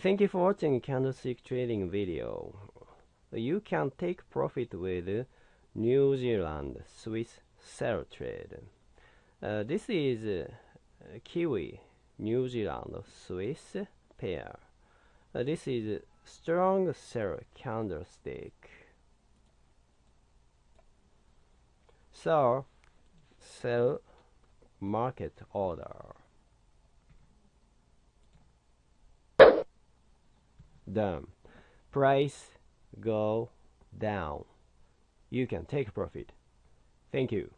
Thank you for watching candlestick trading video. You can take profit with New Zealand Swiss sell trade. Uh, this is uh, Kiwi New Zealand Swiss pair. Uh, this is strong sell candlestick. So sell market order. Down. Price go down. You can take profit. Thank you.